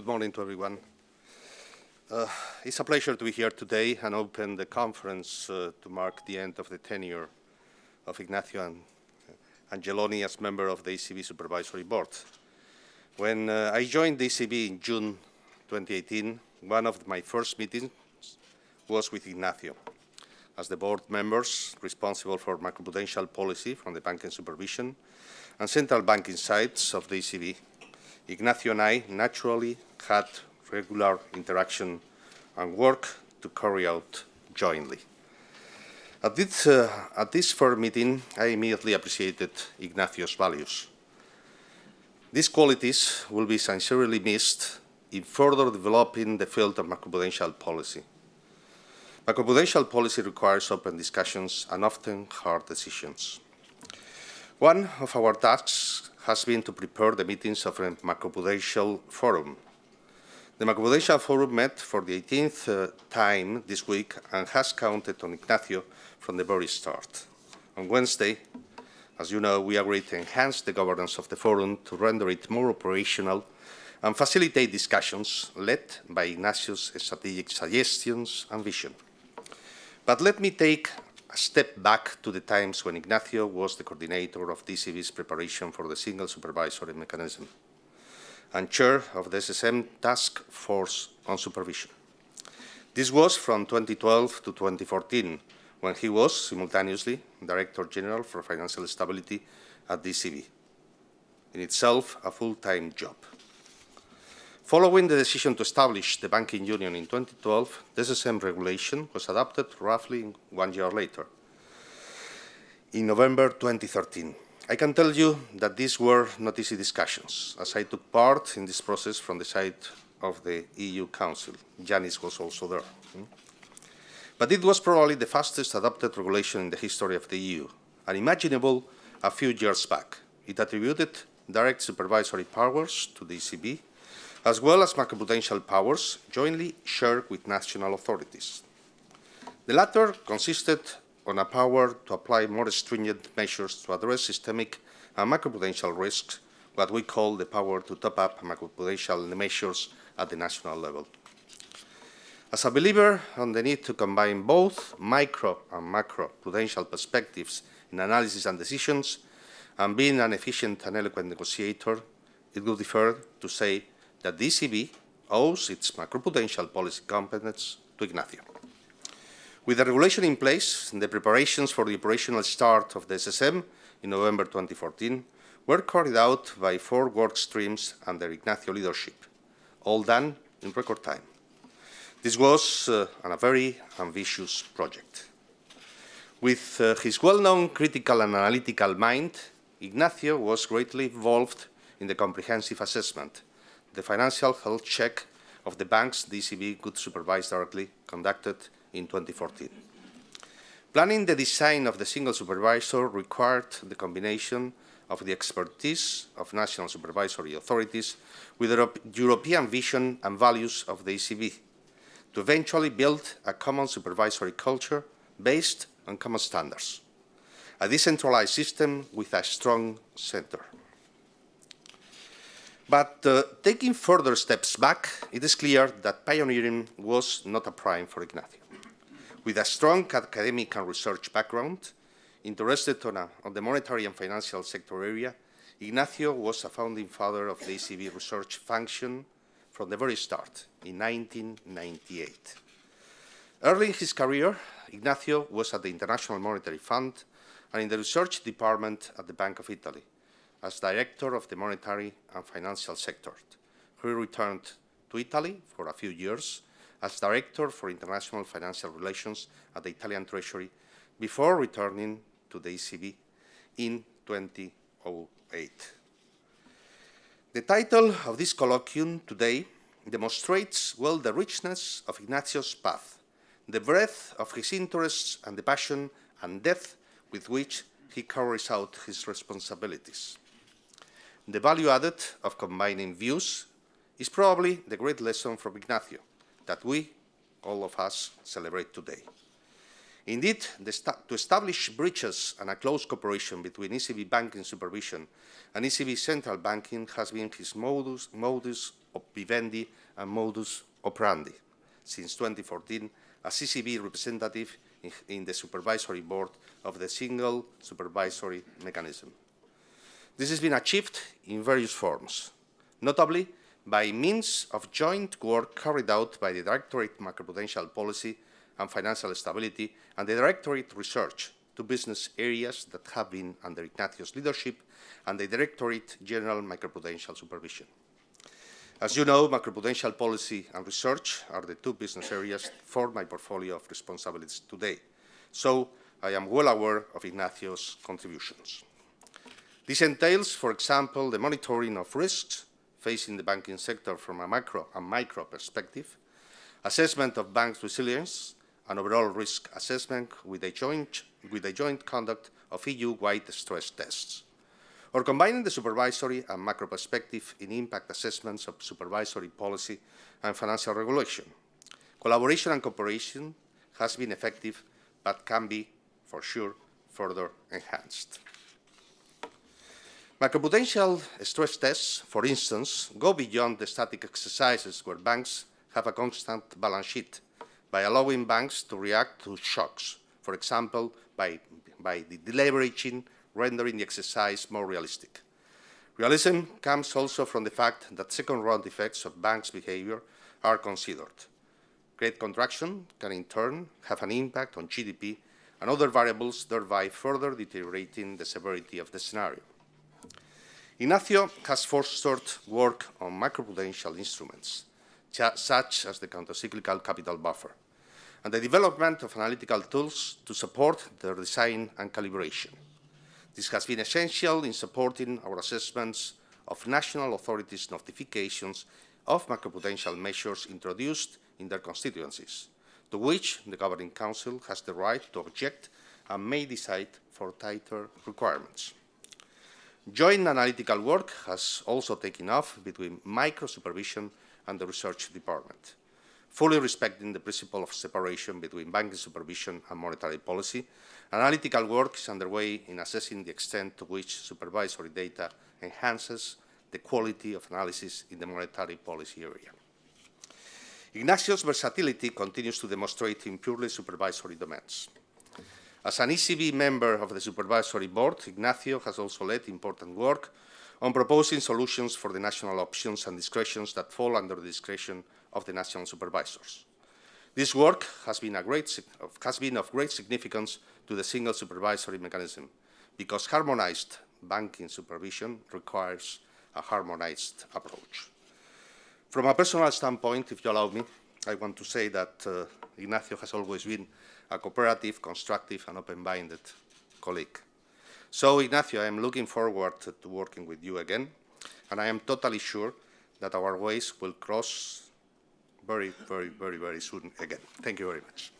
Good morning to everyone. Uh, it's a pleasure to be here today and open the conference uh, to mark the end of the tenure of Ignacio Angeloni as member of the ECB Supervisory Board. When uh, I joined the ECB in June 2018, one of my first meetings was with Ignacio as the board members responsible for macroprudential policy from the banking supervision and central banking sides of the ECB. Ignacio and I naturally had regular interaction and work to carry out jointly. At this, uh, at this first meeting, I immediately appreciated Ignacio's values. These qualities will be sincerely missed in further developing the field of macroprudential policy. Macroprudential policy requires open discussions and often hard decisions. One of our tasks has been to prepare the meetings of a macroprudential forum. The macroprudential forum met for the 18th uh, time this week and has counted on Ignacio from the very start. On Wednesday, as you know, we agreed to enhance the governance of the forum to render it more operational and facilitate discussions led by Ignacio's strategic suggestions and vision. But let me take a step back to the times when Ignacio was the coordinator of DCB's preparation for the single supervisory mechanism and chair of the SSM Task Force on Supervision. This was from 2012 to 2014, when he was simultaneously Director General for Financial Stability at DCB, in itself a full-time job. Following the decision to establish the banking union in 2012, the SSM regulation was adopted roughly one year later, in November 2013. I can tell you that these were not easy discussions, as I took part in this process from the side of the EU Council. Yanis was also there. Hmm? But it was probably the fastest adopted regulation in the history of the EU, unimaginable a few years back. It attributed direct supervisory powers to the ECB as well as macroprudential powers jointly shared with national authorities. The latter consisted on a power to apply more stringent measures to address systemic and macroprudential risks, what we call the power to top up macroprudential measures at the national level. As a believer on the need to combine both micro and macro prudential perspectives in analysis and decisions, and being an efficient and eloquent negotiator, it would be fair to say that the ECB owes its macroprudential policy competence to Ignacio. With the regulation in place, the preparations for the operational start of the SSM in November 2014 were carried out by four work streams under Ignacio leadership, all done in record time. This was uh, a very ambitious project. With uh, his well-known critical and analytical mind, Ignacio was greatly involved in the comprehensive assessment the financial health check of the banks the ECB could supervise directly conducted in 2014. Planning the design of the single supervisor required the combination of the expertise of national supervisory authorities with the European vision and values of the ECB to eventually build a common supervisory culture based on common standards, a decentralized system with a strong center. But uh, taking further steps back, it is clear that pioneering was not a prime for Ignacio. With a strong academic and research background, interested on, a, on the monetary and financial sector area, Ignacio was a founding father of the ECB research function from the very start, in 1998. Early in his career, Ignacio was at the International Monetary Fund and in the research department at the Bank of Italy, as director of the monetary and financial sector. He returned to Italy for a few years as director for international financial relations at the Italian Treasury before returning to the ECB in 2008. The title of this colloquium today demonstrates well the richness of Ignacio's path, the breadth of his interests and the passion and depth with which he carries out his responsibilities. The value added of combining views is probably the great lesson from Ignacio that we, all of us, celebrate today. Indeed, to establish bridges and a close cooperation between ECB banking supervision and ECB central banking has been his modus, modus vivendi and modus operandi. Since 2014, as ECB representative in the supervisory board of the single supervisory mechanism. This has been achieved in various forms, notably by means of joint work carried out by the Directorate Macroprudential Policy and Financial Stability and the Directorate Research to business areas that have been under Ignacio's leadership and the Directorate General Macroprudential Supervision. As you know, macroprudential policy and research are the two business areas for my portfolio of responsibilities today. So I am well aware of Ignacio's contributions. This entails, for example, the monitoring of risks facing the banking sector from a macro and micro perspective, assessment of banks' resilience, and overall risk assessment with a joint, with a joint conduct of EU-wide stress tests or combining the supervisory and macro perspective in impact assessments of supervisory policy and financial regulation. Collaboration and cooperation has been effective, but can be, for sure, further enhanced. Macroprudential stress tests, for instance, go beyond the static exercises where banks have a constant balance sheet by allowing banks to react to shocks, for example, by, by the deleveraging rendering the exercise more realistic. Realism comes also from the fact that second-round effects of banks' behavior are considered. Great contraction can in turn have an impact on GDP and other variables, thereby further deteriorating the severity of the scenario. Ignacio has fostered work on macroprudential instruments, such as the countercyclical capital buffer, and the development of analytical tools to support their design and calibration. This has been essential in supporting our assessments of national authorities' notifications of macroprudential measures introduced in their constituencies, to which the Governing Council has the right to object and may decide for tighter requirements. Joint analytical work has also taken off between micro-supervision and the research department fully respecting the principle of separation between banking supervision and monetary policy, analytical work is underway in assessing the extent to which supervisory data enhances the quality of analysis in the monetary policy area. Ignacio's versatility continues to demonstrate in purely supervisory domains. As an ECB member of the supervisory board, Ignacio has also led important work on proposing solutions for the national options and discretions that fall under the discretion of the national supervisors. This work has been, great, has been, of great significance to the single supervisory mechanism because harmonized banking supervision requires a harmonized approach. From a personal standpoint, if you allow me, I want to say that uh, Ignacio has always been a cooperative, constructive and open-minded colleague. So, Ignacio, I am looking forward to working with you again, and I am totally sure that our ways will cross very, very, very, very soon again. Thank you very much.